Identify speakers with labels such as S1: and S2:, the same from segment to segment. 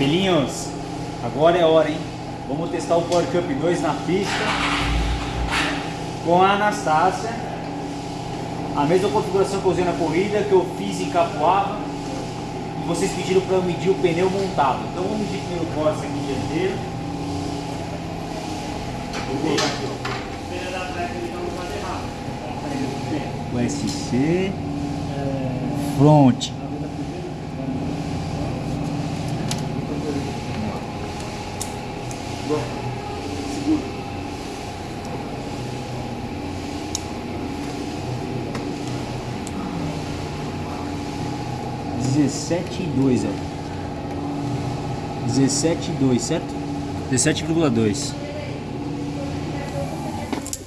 S1: Filhinhos, agora é hora, hein? Vamos testar o Power Cup 2 na pista com a Anastácia. A mesma configuração que eu usei na corrida, que eu fiz em Capoava. E vocês pediram para eu medir o pneu montado. Então vamos medir primeiro o Corsa aqui dianteiro. Vou colocar aqui, ó. O SC Front. 17,2, ó. 17,2, certo? 17,2.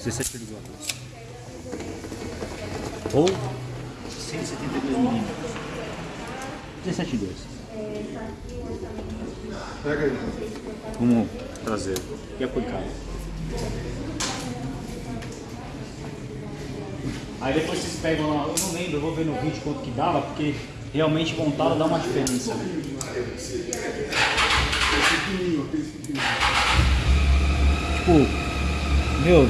S1: 17,2. Ou 172 milímetros. 17,2.
S2: Pega aí.
S1: Como traseiro. E a. Aí depois vocês pegam lá, eu não lembro, eu vou ver no vídeo quanto que dava, porque realmente montado dá uma diferença. né? Tipo, meu,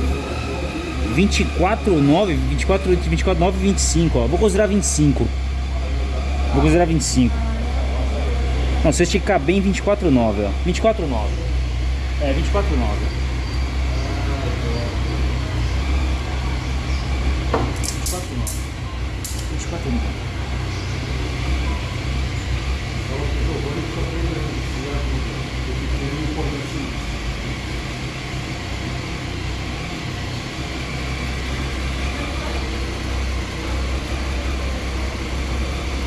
S1: 24, 9, 24, 24, 9, 25, ó. Vou considerar 25. Vou considerar 25. Não, se esticar bem, 24, 9, ó. 24, 9. É, 24, 9. 24, 9. 24, 9.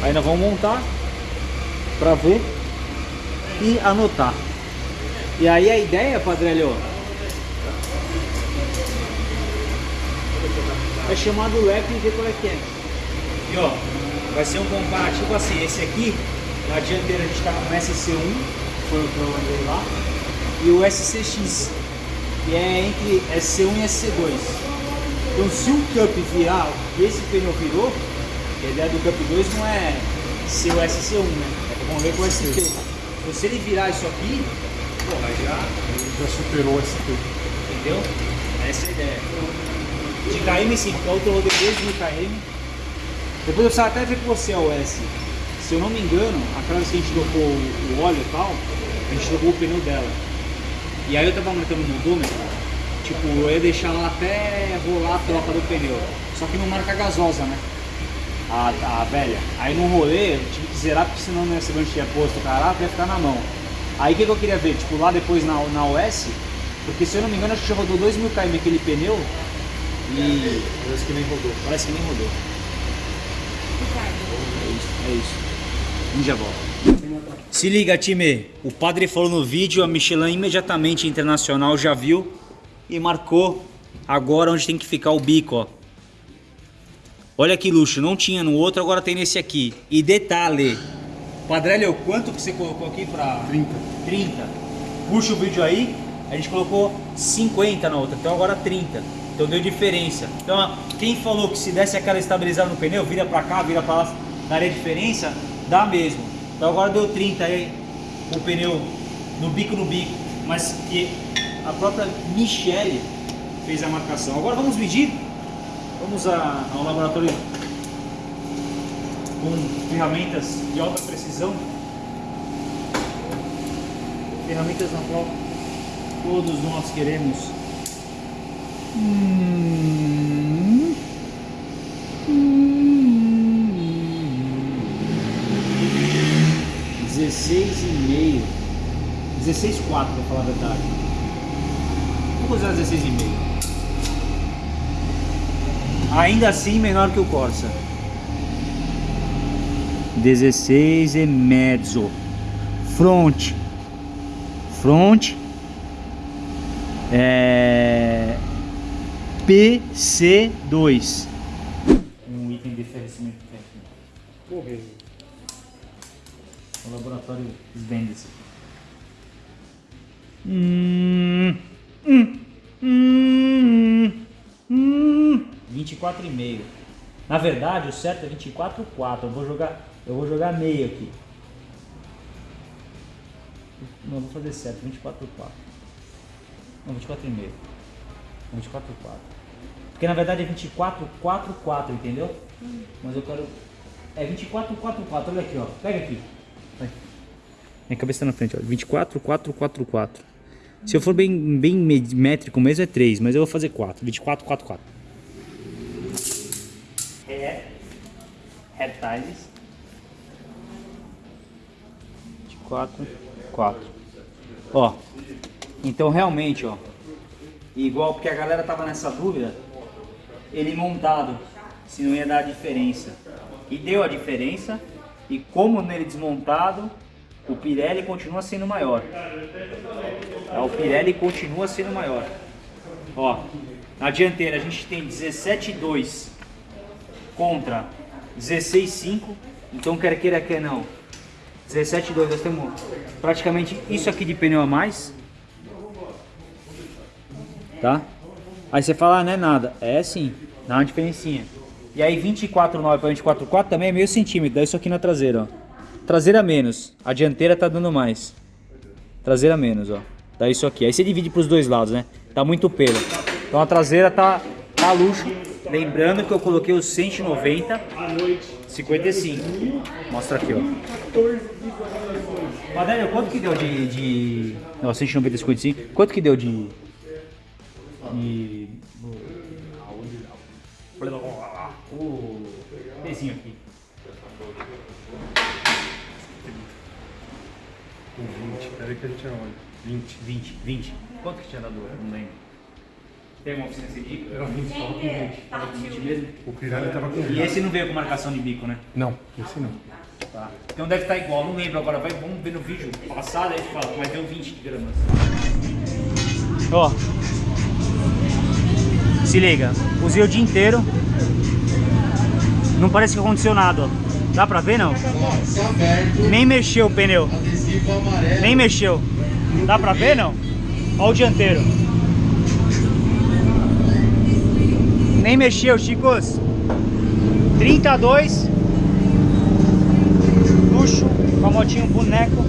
S1: Aí nós vamos montar pra ver e anotar. E aí a ideia, Padrelho, é chamar do rap e ver qual é que é. E ó, vai ser um comparativo assim, esse aqui, na dianteira a gente tá com o SC1, foi o que eu andei lá, e o SCX, que é entre SC1 e SC2. Então se o Cup virar e esse pneu virou, a ideia do Cup 2 não é ser o SC1, né? É vamos ver com o ST. Então, se ele virar isso aqui, porra, já,
S2: Ele já superou o SP.
S1: entendeu? Essa é a ideia. De KM sim, porque a outra rodei 2 mil KM. Depois eu precisava até ver com você a OS. Se eu não me engano, aquela vez que a gente trocou o o óleo e tal, a gente trocou o pneu dela. E aí eu tava marcando no odômetro, tipo, eu ia deixar ela até rolar a troca do pneu. Só que não marca a gasosa, né? A, a velha. Aí no rolê eu tive que zerar, porque senão né, se eu não tinha posto o caraca, ia ficar na mão. Aí o que, que eu queria ver? Tipo, lá depois na, na OS, porque se eu não me engano, acho que já rodou 2 mil km aquele pneu e
S2: Parece que nem rodou.
S1: parece que nem rodou. É isso, é isso. Gente já volta. Se liga, time. O padre falou no vídeo, a Michelin imediatamente internacional já viu e marcou agora onde tem que ficar o bico, ó. Olha que luxo, não tinha no outro, agora tem nesse aqui. E detalhe, Padrelho, quanto que você colocou aqui pra...
S2: 30.
S1: 30. Puxa o vídeo aí, a gente colocou 50 na outra, então agora 30. Então deu diferença. Então quem falou que se desse aquela estabilizada no pneu, vira pra cá, vira pra lá, daria diferença, dá mesmo. Então agora deu 30 aí, o pneu no bico no bico, mas que a própria Michele fez a marcação. Agora vamos medir, vamos a- ao laboratório com ferramentas de alta precisão ferramentas na qual todos nós queremos. Hum. Dezesseis e meio. 16,4 para falar a verdade. Vou usar 16 e meio. Ainda assim menor que o Corsa. 16 e mezzo. Front front é, PC2 um item de oferecimento técnico
S2: Correio.
S1: O laboratório vende isso hum, hum, hum, hum. 24,5 na verdade o certo é 24,4 eu vou jogar eu vou jogar meio aqui Não, vou fazer certo, 24 por 4. Não, 24 e meio. 24 por 4. Porque na verdade é 24, 4, 4, entendeu? Mas eu quero. É 24, 4, 4. Olha aqui, ó. Pega aqui. Vai. Minha cabeça tá na frente, ó. 24, 4, 4, 4. Se eu for bem, bem métrico mesmo é 3, mas eu vou fazer 4. 24, 4, 4. É. Reptiles. 24, 4. Ó. Então realmente, ó. Igual porque a galera tava nessa dúvida. Ele montado, se não ia dar diferença. E deu a diferença. E como nele desmontado, o Pirelli continua sendo maior. É, O Pirelli continua sendo maior. Ó, na dianteira a gente tem 17,2 contra 16,5. Então quer queira quer não. 17,2 nós temos praticamente isso aqui de pneu a mais. Tá? Aí você fala, ah, não é nada. É sim, dá uma diferencinha. E aí 24,9 para 24,4 também é meio centímetro. Dá isso aqui na traseira, ó. Traseira menos. A dianteira tá dando mais. Traseira menos, ó. Dá isso aqui. Aí você divide pros dois lados, né? Tá muito pelo. Então a traseira tá, tá luxo. Lembrando que eu coloquei os 190 55. Mostra aqui, ó. Madélio, quanto que deu de. de... Não, 190 55. Quanto que deu de. de. Pezinho aqui.
S2: Com 20. Pera aí que a gente olha. 20.
S1: 20, 20. Quanto que tinha dado? Não lembro. Tem uma oficina sem bico?
S2: Era 20, tava com 20.
S1: Tava com 20 mesmo?
S2: O Pirelli tava com
S1: E
S2: 20.
S1: esse não veio com marcação de bico, né?
S2: Não, esse não.
S1: Tá. Então deve estar igual, não lembro agora. Vai, vamos ver no vídeo passado, aí a gente fala, mas deu 20 gramas. Ó. Se liga, usei o dia inteiro. Não parece que aconteceu nada. Dá pra ver não? Nem mexeu o pneu. Nem mexeu. Dá pra ver não? Ó o dianteiro. Nem mexeu, chicos. 32 luxo, com a motinho boneco.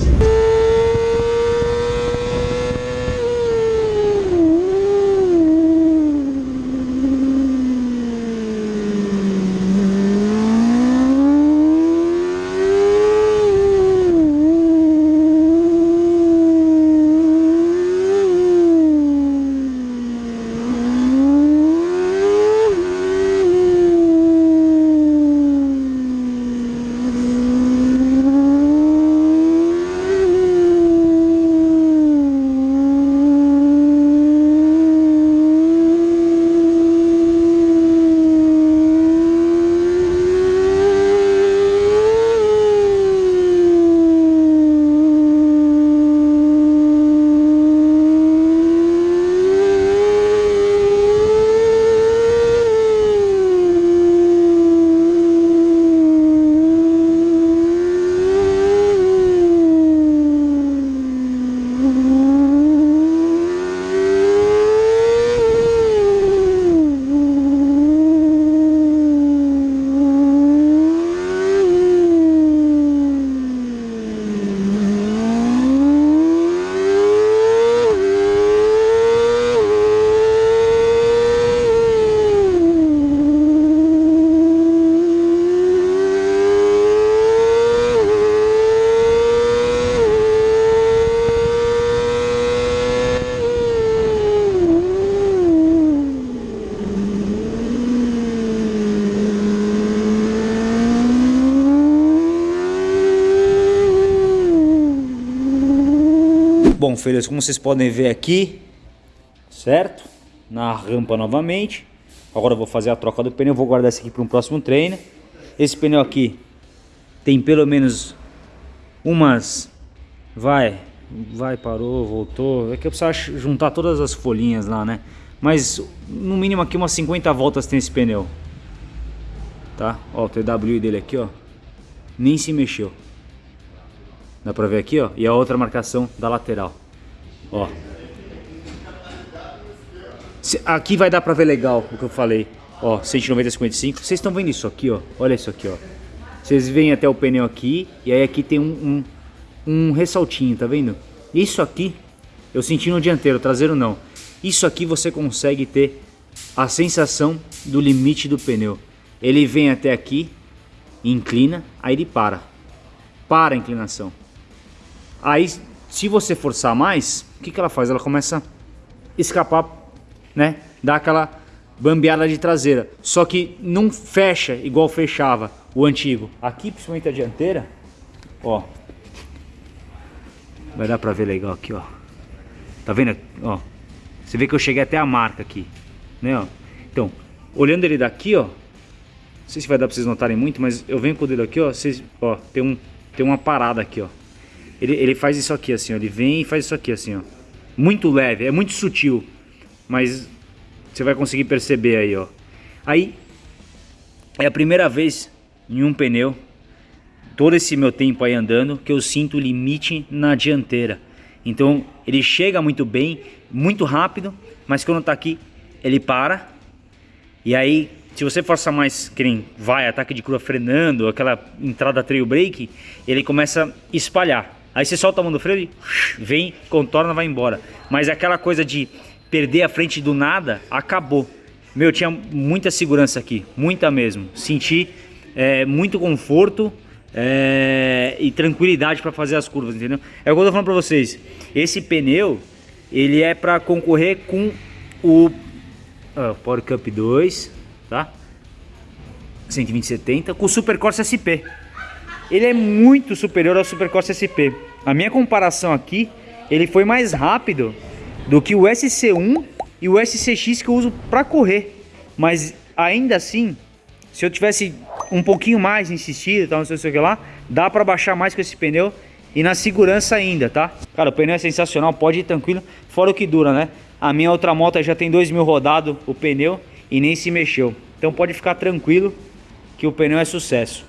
S1: Bom, filhos, como vocês podem ver aqui, certo? Na rampa novamente. Agora eu vou fazer a troca do pneu, vou guardar esse aqui para um próximo treino. Esse pneu aqui tem pelo menos umas... Vai, vai, parou, voltou. É que eu preciso juntar todas as folhinhas lá, né? Mas no mínimo aqui umas 50 voltas tem esse pneu. Tá? Ó, o TWI dele aqui, ó. Nem se mexeu. Dá pra ver aqui, ó. E a outra marcação da lateral. Ó. Aqui vai dar pra ver legal o que eu falei. Ó, 190 55. Vocês estão vendo isso aqui, ó? Olha isso aqui, ó. Vocês veem até o pneu aqui. E aí aqui tem um, um, um ressaltinho, tá vendo? Isso aqui, eu senti no dianteiro, traseiro não. Isso aqui você consegue ter a sensação do limite do pneu. Ele vem até aqui, inclina, aí ele para. Para a inclinação. Aí, se você forçar mais, o que, que ela faz? Ela começa a escapar, né? Dá aquela bambeada de traseira. Só que não fecha igual fechava o antigo. Aqui, principalmente a dianteira, ó. Vai dar pra ver legal aqui, ó. Tá vendo? Ó. Você vê que eu cheguei até a marca aqui, né, ó. Então, olhando ele daqui, ó. Não sei se vai dar pra vocês notarem muito, mas eu venho com o dedo aqui, ó. Vocês, ó, tem, um, tem uma parada aqui, ó. Ele, ele faz isso aqui, assim, ó. Ele vem e faz isso aqui, assim, ó. Muito leve, é muito sutil. Mas você vai conseguir perceber aí, ó. Aí, é a primeira vez em um pneu, todo esse meu tempo aí andando, que eu sinto limite na dianteira. Então, ele chega muito bem, muito rápido, mas quando tá aqui, ele para. E aí, se você força mais, que nem vai, ataque de curva frenando, aquela entrada trail brake, ele começa a espalhar. Aí você solta a mão do freio e vem, contorna, vai embora. Mas aquela coisa de perder a frente do nada, acabou. Meu, tinha muita segurança aqui, muita mesmo. Senti é, muito conforto é, e tranquilidade para fazer as curvas, entendeu? É o que eu tô falando para vocês. Esse pneu, ele é para concorrer com o uh, Power Cup 2, tá? 120/70 com o Super Corsa SP. Ele é muito superior ao Super Corsa SP. A minha comparação aqui, ele foi mais rápido do que o SC1 e o SCX que eu uso para correr. Mas ainda assim, se eu tivesse um pouquinho mais insistido, tal, não sei o que lá, dá para baixar mais com esse pneu e na segurança ainda, tá? Cara, o pneu é sensacional, pode ir tranquilo, fora o que dura, né? A minha outra moto já tem 2 mil rodado o pneu e nem se mexeu. Então pode ficar tranquilo que o pneu é sucesso.